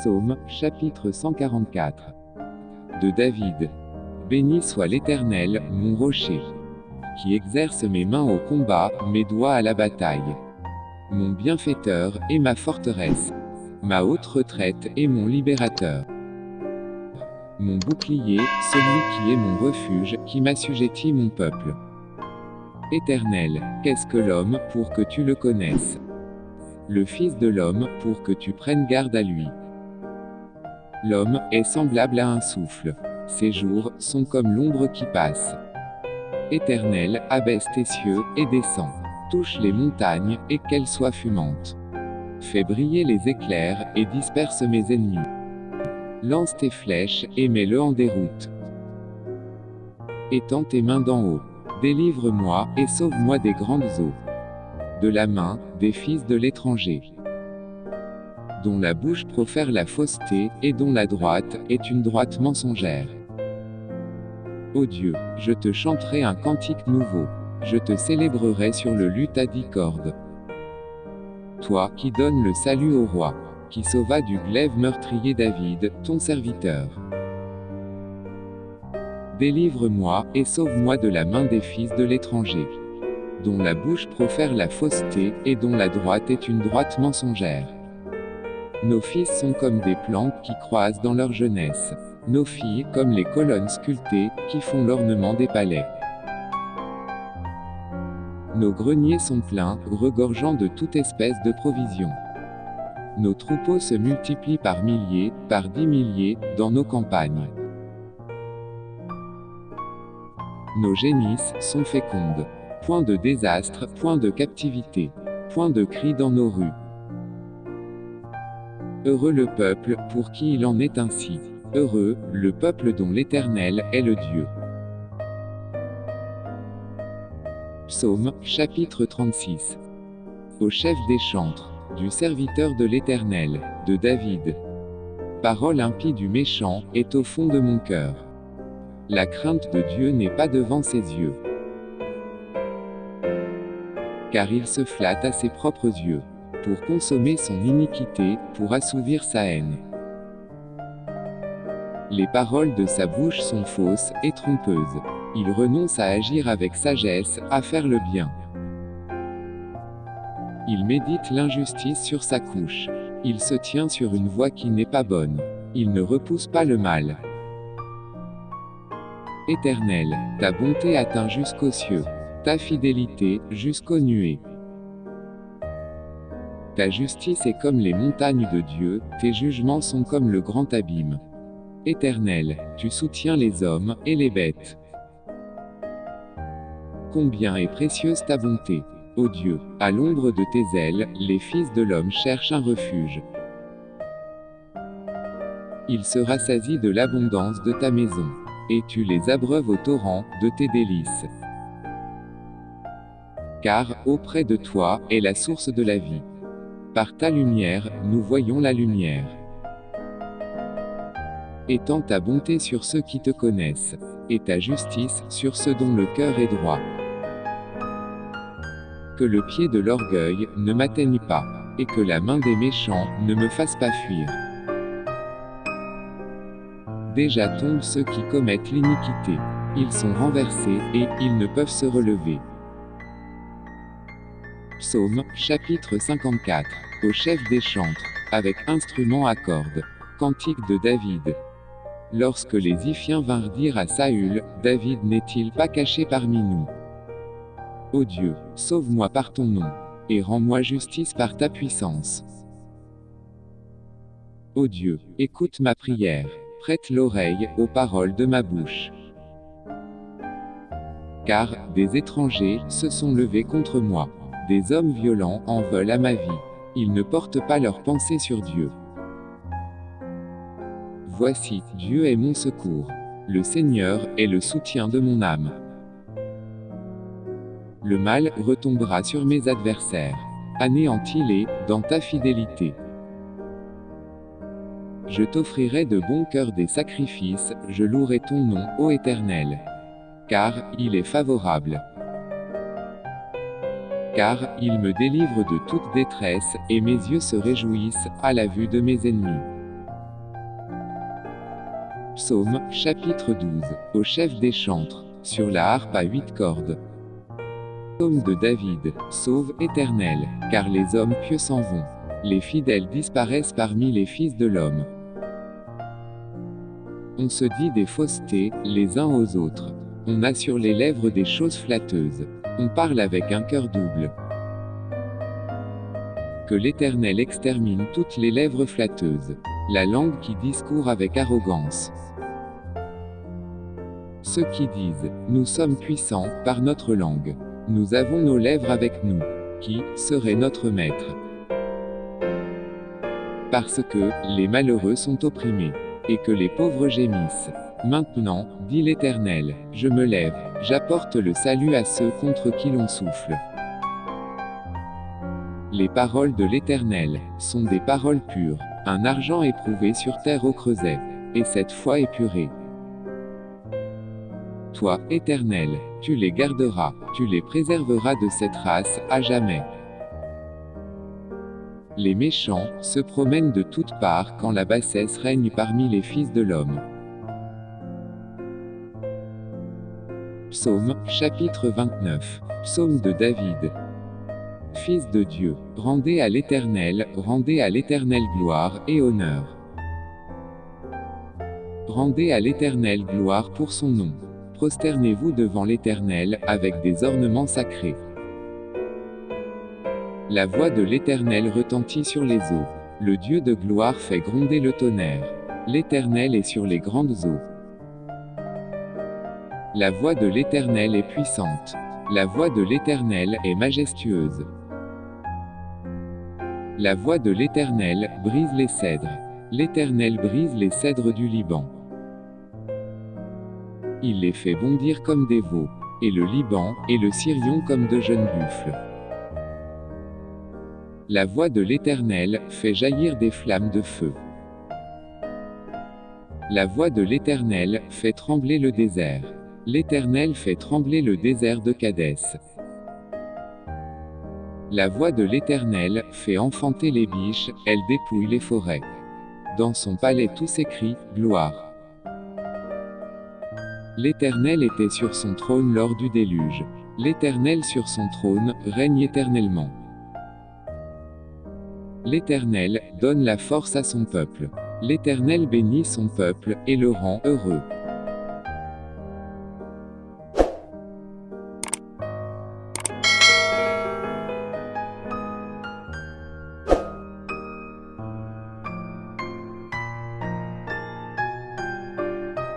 Psaume, chapitre 144. De David. Béni soit l'Éternel, mon rocher, qui exerce mes mains au combat, mes doigts à la bataille. Mon bienfaiteur, et ma forteresse. Ma haute retraite, et mon libérateur. Mon bouclier, celui qui est mon refuge, qui m'assujettit mon peuple. Éternel, qu'est-ce que l'homme, pour que tu le connaisses? Le Fils de l'homme, pour que tu prennes garde à lui. L'homme est semblable à un souffle. Ses jours sont comme l'ombre qui passe. Éternel, abaisse tes cieux, et descends. Touche les montagnes, et qu'elles soient fumantes. Fais briller les éclairs, et disperse mes ennemis. Lance tes flèches, et mets-le en déroute. Étends tes mains d'en haut. Délivre-moi, et sauve-moi des grandes eaux. De la main, des fils de l'étranger. Dont la bouche profère la fausseté, et dont la droite, est une droite mensongère. Ô Dieu, je te chanterai un cantique nouveau. Je te célébrerai sur le luth à dix cordes. Toi, qui donnes le salut au roi, qui sauva du glaive meurtrier David, ton serviteur. Délivre-moi, et sauve-moi de la main des fils de l'étranger. Dont la bouche profère la fausseté, et dont la droite est une droite mensongère. Nos fils sont comme des plantes qui croisent dans leur jeunesse. Nos filles comme les colonnes sculptées, qui font l'ornement des palais. Nos greniers sont pleins, regorgeant de toute espèce de provisions. Nos troupeaux se multiplient par milliers, par dix milliers, dans nos campagnes. Nos génisses sont fécondes. Point de désastre, point de captivité. Point de cri dans nos rues. Heureux le peuple, pour qui il en est ainsi. Heureux, le peuple dont l'Éternel est le Dieu. Psaume, chapitre 36. Au chef des chantres, du serviteur de l'Éternel, de David. Parole impie du méchant, est au fond de mon cœur. La crainte de Dieu n'est pas devant ses yeux. Car il se flatte à ses propres yeux, pour consommer son iniquité, pour assouvir sa haine. Les paroles de sa bouche sont fausses et trompeuses. Il renonce à agir avec sagesse, à faire le bien. Il médite l'injustice sur sa couche. Il se tient sur une voie qui n'est pas bonne. Il ne repousse pas le mal. Éternel, ta bonté atteint jusqu'aux cieux. Ta fidélité, jusqu'aux nuées. Ta justice est comme les montagnes de Dieu, tes jugements sont comme le grand abîme. Éternel, tu soutiens les hommes, et les bêtes. Combien est précieuse ta bonté. Ô Dieu, à l'ombre de tes ailes, les fils de l'homme cherchent un refuge. Il se rassasie de l'abondance de ta maison et tu les abreuves au torrent de tes délices. Car, auprès de toi, est la source de la vie. Par ta lumière, nous voyons la lumière. Étends ta bonté sur ceux qui te connaissent, et ta justice sur ceux dont le cœur est droit. Que le pied de l'orgueil ne m'atteigne pas, et que la main des méchants ne me fasse pas fuir. Déjà tombent ceux qui commettent l'iniquité. Ils sont renversés, et ils ne peuvent se relever. Psaume, chapitre 54. Au chef des chantres, avec instrument à cordes. Cantique de David. Lorsque les Iphiens vinrent dire à Saül, David n'est-il pas caché parmi nous? Ô Dieu, sauve-moi par ton nom, et rends-moi justice par ta puissance. Ô Dieu, écoute ma prière. Prête l'oreille aux paroles de ma bouche. Car, des étrangers se sont levés contre moi. Des hommes violents en veulent à ma vie. Ils ne portent pas leur pensée sur Dieu. Voici, Dieu est mon secours. Le Seigneur est le soutien de mon âme. Le mal retombera sur mes adversaires. Anéantis-les, dans ta fidélité. Je t'offrirai de bon cœur des sacrifices, je louerai ton nom, ô Éternel. Car, il est favorable. Car, il me délivre de toute détresse, et mes yeux se réjouissent, à la vue de mes ennemis. Psaume, chapitre 12. Au chef des chantres, sur la harpe à huit cordes. Psaume de David, sauve éternel, car les hommes pieux s'en vont. Les fidèles disparaissent parmi les fils de l'homme. On se dit des faussetés, les uns aux autres. On a sur les lèvres des choses flatteuses. On parle avec un cœur double. Que l'Éternel extermine toutes les lèvres flatteuses. La langue qui discourt avec arrogance. Ceux qui disent, nous sommes puissants, par notre langue. Nous avons nos lèvres avec nous. Qui serait notre maître? Parce que, les malheureux sont opprimés. Et que les pauvres gémissent. Maintenant, dit l'Éternel, je me lève, j'apporte le salut à ceux contre qui l'on souffle. Les paroles de l'Éternel sont des paroles pures, un argent éprouvé sur terre au creuset, et cette foi épurée. Toi, Éternel, tu les garderas, tu les préserveras de cette race, à jamais. Les méchants se promènent de toutes parts quand la bassesse règne parmi les fils de l'homme. Psaume, chapitre 29. Psaume de David. Fils de Dieu, rendez à l'Éternel, rendez à l'Éternel gloire et honneur. Rendez à l'Éternel gloire pour son nom. Prosternez-vous devant l'Éternel, avec des ornements sacrés. La voix de l'Éternel retentit sur les eaux. Le Dieu de gloire fait gronder le tonnerre. L'Éternel est sur les grandes eaux. La voix de l'Éternel est puissante. La voix de l'Éternel est majestueuse. La voix de l'Éternel brise les cèdres. L'Éternel brise les cèdres du Liban. Il les fait bondir comme des veaux, et le Liban, et le Syrion comme de jeunes buffles. La voix de l'Éternel fait jaillir des flammes de feu. La voix de l'Éternel fait trembler le désert. L'Éternel fait trembler le désert de Cadès. La voix de l'Éternel fait enfanter les biches, elle dépouille les forêts. Dans son palais tout s'écrit, gloire. L'Éternel était sur son trône lors du déluge. L'Éternel sur son trône règne éternellement. L'Éternel donne la force à son peuple. L'Éternel bénit son peuple et le rend heureux.